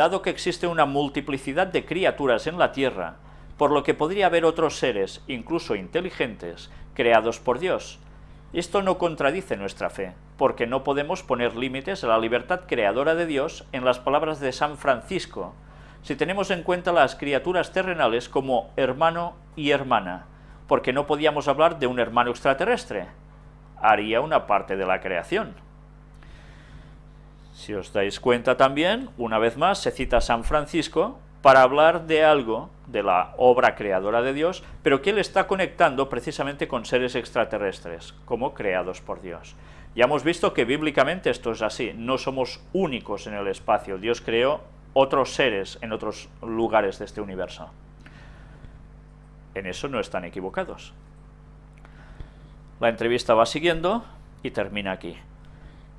dado que existe una multiplicidad de criaturas en la Tierra, por lo que podría haber otros seres, incluso inteligentes, creados por Dios. Esto no contradice nuestra fe, porque no podemos poner límites a la libertad creadora de Dios en las palabras de San Francisco, si tenemos en cuenta las criaturas terrenales como hermano y hermana, porque no podíamos hablar de un hermano extraterrestre, haría una parte de la creación. Si os dais cuenta también, una vez más se cita a San Francisco para hablar de algo, de la obra creadora de Dios, pero que él está conectando precisamente con seres extraterrestres, como creados por Dios. Ya hemos visto que bíblicamente esto es así, no somos únicos en el espacio, Dios creó otros seres en otros lugares de este universo. En eso no están equivocados. La entrevista va siguiendo y termina aquí.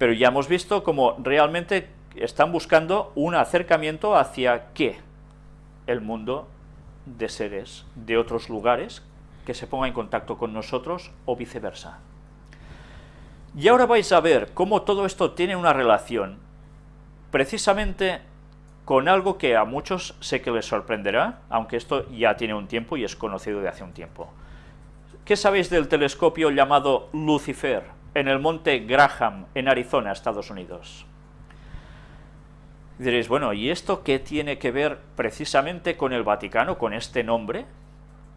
Pero ya hemos visto cómo realmente están buscando un acercamiento hacia qué? El mundo de seres de otros lugares que se ponga en contacto con nosotros o viceversa. Y ahora vais a ver cómo todo esto tiene una relación precisamente con algo que a muchos sé que les sorprenderá, aunque esto ya tiene un tiempo y es conocido de hace un tiempo. ¿Qué sabéis del telescopio llamado Lucifer en el monte Graham, en Arizona, Estados Unidos? diréis, bueno, ¿y esto qué tiene que ver precisamente con el Vaticano, con este nombre?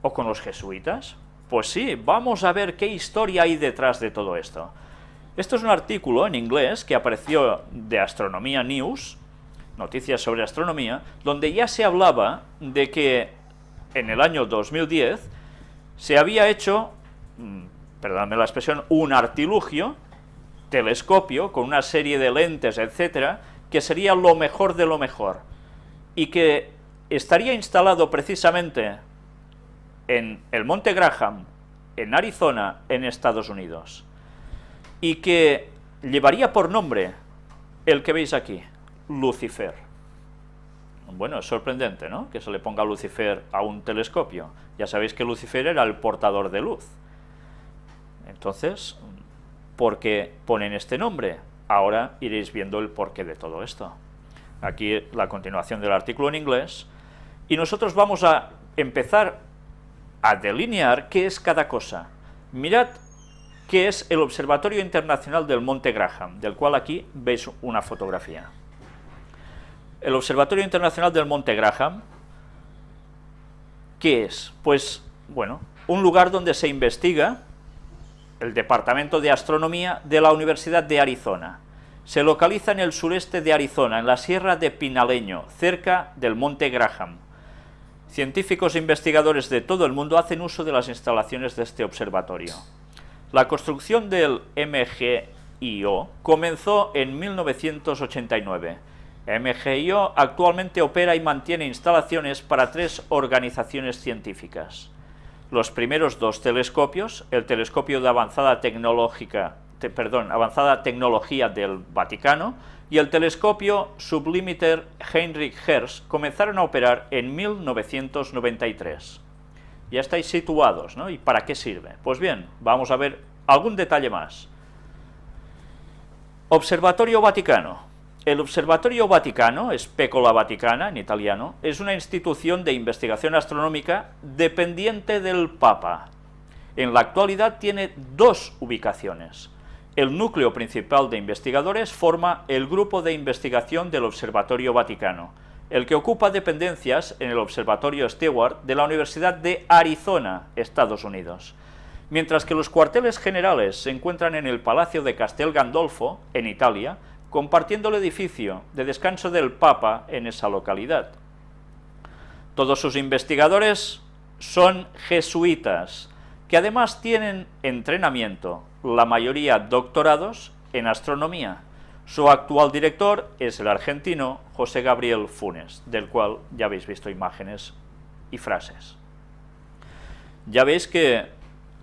¿O con los jesuitas? Pues sí, vamos a ver qué historia hay detrás de todo esto. Esto es un artículo en inglés que apareció de Astronomía News, noticias sobre astronomía, donde ya se hablaba de que en el año 2010 se había hecho, mm, perdóname la expresión, un artilugio, telescopio, con una serie de lentes, etcétera, que sería lo mejor de lo mejor, y que estaría instalado precisamente en el Monte Graham, en Arizona, en Estados Unidos, y que llevaría por nombre el que veis aquí, Lucifer. Bueno, es sorprendente, ¿no?, que se le ponga Lucifer a un telescopio. Ya sabéis que Lucifer era el portador de luz. Entonces, ¿por qué ponen este nombre? Ahora iréis viendo el porqué de todo esto. Aquí la continuación del artículo en inglés. Y nosotros vamos a empezar a delinear qué es cada cosa. Mirad qué es el Observatorio Internacional del Monte Graham, del cual aquí veis una fotografía. El Observatorio Internacional del Monte Graham, ¿qué es? Pues, bueno, un lugar donde se investiga el Departamento de Astronomía de la Universidad de Arizona. Se localiza en el sureste de Arizona, en la Sierra de Pinaleño, cerca del Monte Graham. Científicos e investigadores de todo el mundo hacen uso de las instalaciones de este observatorio. La construcción del MGIO comenzó en 1989 MGIO actualmente opera y mantiene instalaciones para tres organizaciones científicas. Los primeros dos telescopios, el telescopio de avanzada perdón, avanzada tecnología del Vaticano y el telescopio Sublimiter Heinrich Hertz comenzaron a operar en 1993. Ya estáis situados, ¿no? ¿Y para qué sirve? Pues bien, vamos a ver algún detalle más. Observatorio Vaticano. El Observatorio Vaticano, Specola Vaticana en italiano, es una institución de investigación astronómica dependiente del Papa. En la actualidad tiene dos ubicaciones. El núcleo principal de investigadores forma el Grupo de Investigación del Observatorio Vaticano, el que ocupa dependencias en el Observatorio Stewart de la Universidad de Arizona, Estados Unidos, mientras que los cuarteles generales se encuentran en el Palacio de Castel Gandolfo, en Italia, compartiendo el edificio de descanso del Papa en esa localidad. Todos sus investigadores son jesuitas, que además tienen entrenamiento, la mayoría doctorados en astronomía. Su actual director es el argentino José Gabriel Funes, del cual ya habéis visto imágenes y frases. Ya veis que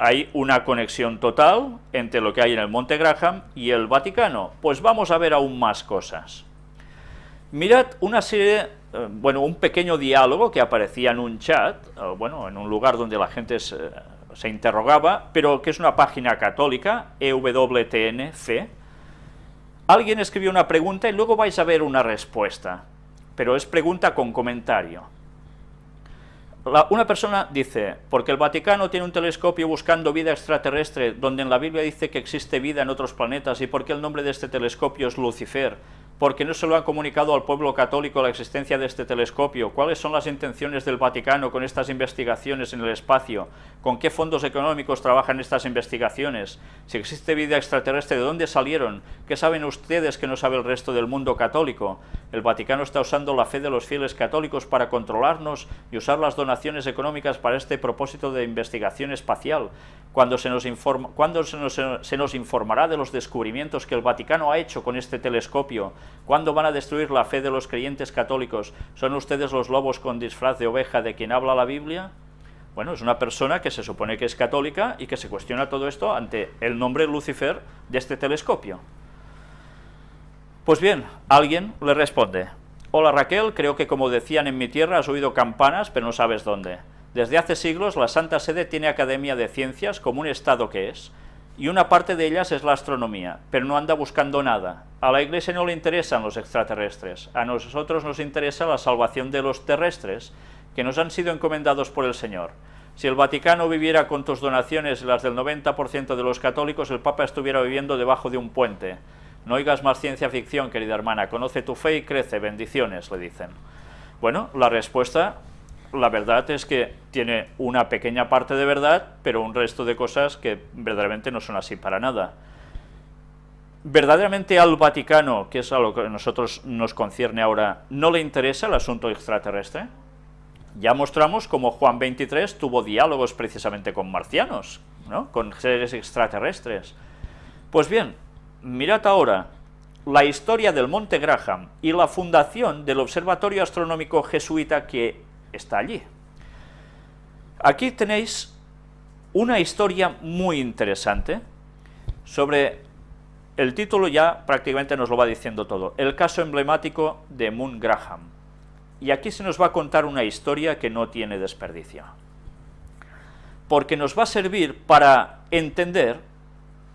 hay una conexión total entre lo que hay en el Monte Graham y el Vaticano. Pues vamos a ver aún más cosas. Mirad una serie, eh, bueno, un pequeño diálogo que aparecía en un chat, eh, bueno, en un lugar donde la gente se, se interrogaba, pero que es una página católica, EWTNF. Alguien escribió una pregunta y luego vais a ver una respuesta. pero es pregunta con comentario. Una persona dice, porque el Vaticano tiene un telescopio buscando vida extraterrestre, donde en la Biblia dice que existe vida en otros planetas, y porque el nombre de este telescopio es Lucifer, porque no se lo han comunicado al pueblo católico la existencia de este telescopio, cuáles son las intenciones del Vaticano con estas investigaciones en el espacio, con qué fondos económicos trabajan estas investigaciones, si existe vida extraterrestre, de dónde salieron, qué saben ustedes que no sabe el resto del mundo católico. El Vaticano está usando la fe de los fieles católicos para controlarnos y usar las donaciones económicas para este propósito de investigación espacial. Cuando se nos, informa, ¿Cuándo se nos, se nos informará de los descubrimientos que el Vaticano ha hecho con este telescopio? ¿Cuándo van a destruir la fe de los creyentes católicos? ¿Son ustedes los lobos con disfraz de oveja de quien habla la Biblia? Bueno, es una persona que se supone que es católica y que se cuestiona todo esto ante el nombre Lucifer de este telescopio. Pues bien, alguien le responde, Hola Raquel, creo que como decían en mi tierra has oído campanas, pero no sabes dónde. Desde hace siglos la Santa Sede tiene Academia de Ciencias como un estado que es, y una parte de ellas es la astronomía, pero no anda buscando nada. A la Iglesia no le interesan los extraterrestres, a nosotros nos interesa la salvación de los terrestres, que nos han sido encomendados por el Señor. Si el Vaticano viviera con tus donaciones y las del 90% de los católicos, el Papa estuviera viviendo debajo de un puente. No oigas más ciencia ficción, querida hermana, conoce tu fe y crece, bendiciones, le dicen. Bueno, la respuesta, la verdad es que tiene una pequeña parte de verdad, pero un resto de cosas que verdaderamente no son así para nada. ¿Verdaderamente al Vaticano, que es a lo que a nosotros nos concierne ahora, no le interesa el asunto extraterrestre? Ya mostramos cómo Juan 23 tuvo diálogos precisamente con marcianos, ¿no? con seres extraterrestres. Pues bien, mirad ahora la historia del Monte Graham y la fundación del Observatorio Astronómico Jesuita que está allí. Aquí tenéis una historia muy interesante sobre el título ya prácticamente nos lo va diciendo todo, el caso emblemático de Moon Graham. Y aquí se nos va a contar una historia que no tiene desperdicio. Porque nos va a servir para entender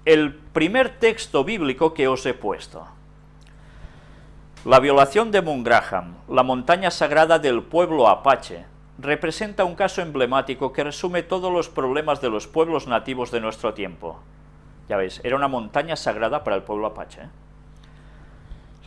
el primer texto bíblico que os he puesto. La violación de Graham, la montaña sagrada del pueblo apache, representa un caso emblemático que resume todos los problemas de los pueblos nativos de nuestro tiempo. Ya veis, era una montaña sagrada para el pueblo apache.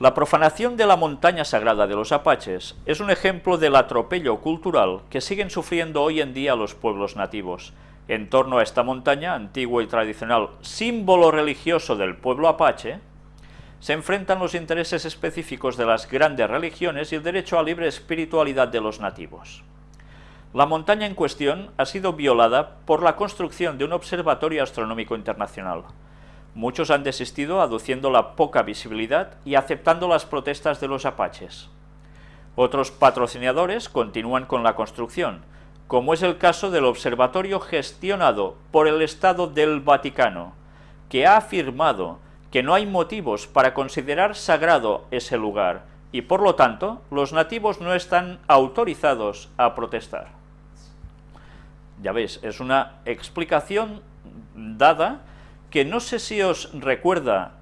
La profanación de la montaña sagrada de los apaches es un ejemplo del atropello cultural que siguen sufriendo hoy en día los pueblos nativos. En torno a esta montaña, antiguo y tradicional símbolo religioso del pueblo apache, se enfrentan los intereses específicos de las grandes religiones y el derecho a libre espiritualidad de los nativos. La montaña en cuestión ha sido violada por la construcción de un observatorio astronómico internacional. Muchos han desistido aduciendo la poca visibilidad y aceptando las protestas de los apaches. Otros patrocinadores continúan con la construcción, como es el caso del observatorio gestionado por el Estado del Vaticano, que ha afirmado que no hay motivos para considerar sagrado ese lugar y por lo tanto los nativos no están autorizados a protestar. Ya veis, es una explicación dada que no sé si os recuerda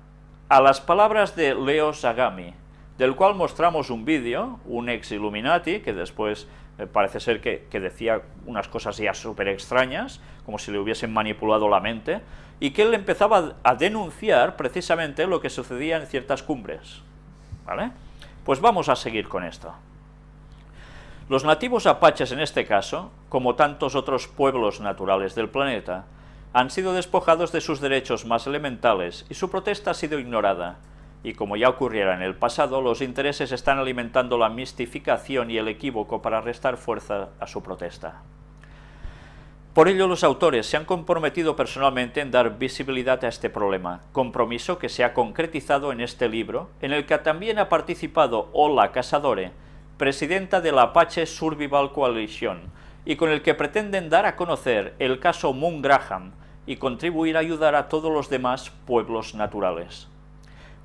a las palabras de Leo Sagami, del cual mostramos un vídeo, un ex Illuminati, que después eh, parece ser que, que, decía unas cosas ya súper extrañas, como si le hubiesen manipulado la mente, y que él empezaba a denunciar precisamente lo que sucedía en ciertas cumbres. ¿Vale? Pues vamos a seguir con esto. Los nativos apaches en este caso, como tantos otros pueblos naturales del planeta, han sido despojados de sus derechos más elementales y su protesta ha sido ignorada, y como ya ocurriera en el pasado, los intereses están alimentando la mistificación y el equívoco para restar fuerza a su protesta. Por ello, los autores se han comprometido personalmente en dar visibilidad a este problema, compromiso que se ha concretizado en este libro, en el que también ha participado Ola Casadore, presidenta de la Apache Survival Coalition, y con el que pretenden dar a conocer el caso Moon Graham y contribuir a ayudar a todos los demás pueblos naturales.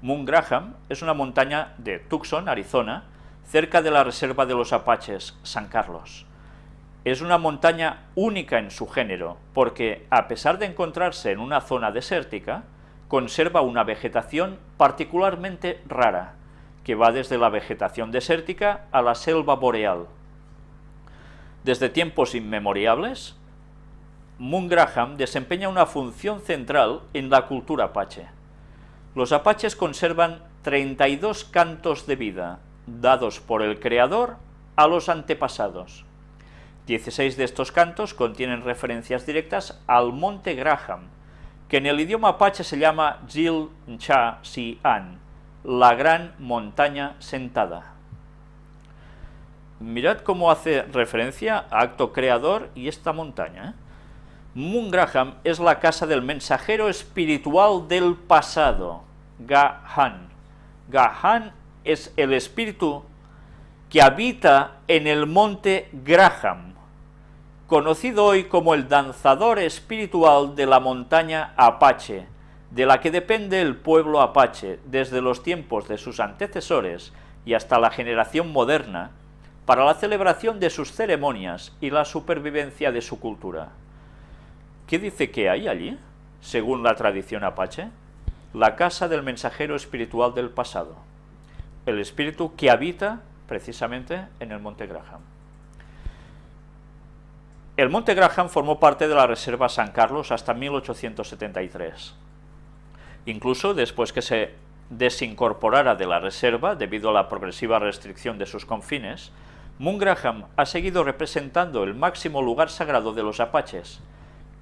Moon Graham es una montaña de Tucson, Arizona, cerca de la reserva de los Apaches, San Carlos. Es una montaña única en su género, porque a pesar de encontrarse en una zona desértica, conserva una vegetación particularmente rara, que va desde la vegetación desértica a la selva boreal. Desde tiempos inmemoriales, Moon Graham desempeña una función central en la cultura apache. Los apaches conservan 32 cantos de vida, dados por el creador a los antepasados. 16 de estos cantos contienen referencias directas al monte Graham, que en el idioma apache se llama Jil Ncha Si An, la gran montaña sentada. Mirad cómo hace referencia a acto creador y esta montaña. ¿eh? Moon Graham es la casa del mensajero espiritual del pasado, Gahan. Gahan es el espíritu que habita en el monte Graham, conocido hoy como el danzador espiritual de la montaña Apache, de la que depende el pueblo apache desde los tiempos de sus antecesores y hasta la generación moderna, para la celebración de sus ceremonias y la supervivencia de su cultura. ¿Qué dice que hay allí, según la tradición apache? La casa del mensajero espiritual del pasado, el espíritu que habita precisamente en el Monte Graham. El Monte Graham formó parte de la Reserva San Carlos hasta 1873. Incluso después que se desincorporara de la reserva debido a la progresiva restricción de sus confines, Moon Graham ha seguido representando el máximo lugar sagrado de los apaches,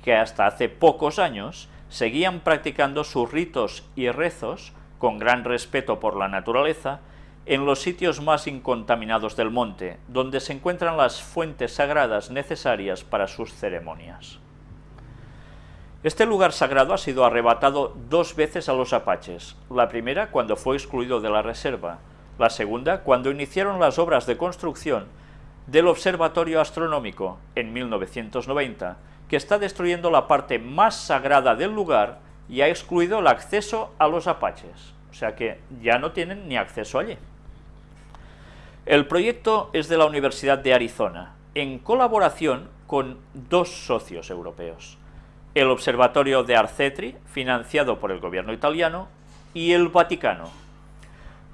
que hasta hace pocos años seguían practicando sus ritos y rezos con gran respeto por la naturaleza en los sitios más incontaminados del monte, donde se encuentran las fuentes sagradas necesarias para sus ceremonias. Este lugar sagrado ha sido arrebatado dos veces a los apaches, la primera cuando fue excluido de la reserva, la segunda cuando iniciaron las obras de construcción del Observatorio Astronómico en 1990, que está destruyendo la parte más sagrada del lugar y ha excluido el acceso a los apaches, o sea que ya no tienen ni acceso allí. El proyecto es de la Universidad de Arizona, en colaboración con dos socios europeos el Observatorio de Arcetri, financiado por el gobierno italiano, y el Vaticano.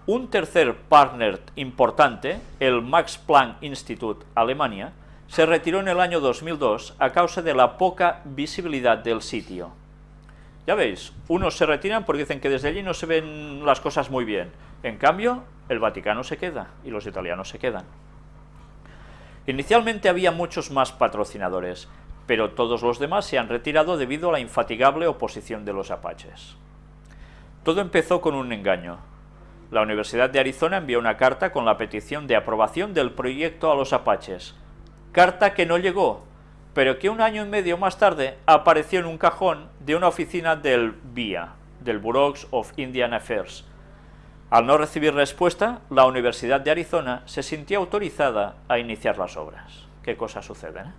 Un tercer partner importante, el Max Planck Institute Alemania, se retiró en el año 2002 a causa de la poca visibilidad del sitio. Ya veis, unos se retiran porque dicen que desde allí no se ven las cosas muy bien. En cambio, el Vaticano se queda y los italianos se quedan. Inicialmente había muchos más patrocinadores, pero todos los demás se han retirado debido a la infatigable oposición de los apaches. Todo empezó con un engaño. La Universidad de Arizona envió una carta con la petición de aprobación del proyecto a los apaches, carta que no llegó, pero que un año y medio más tarde apareció en un cajón de una oficina del BIA, del Bureau of Indian Affairs. Al no recibir respuesta, la Universidad de Arizona se sintió autorizada a iniciar las obras. ¿Qué cosas suceden?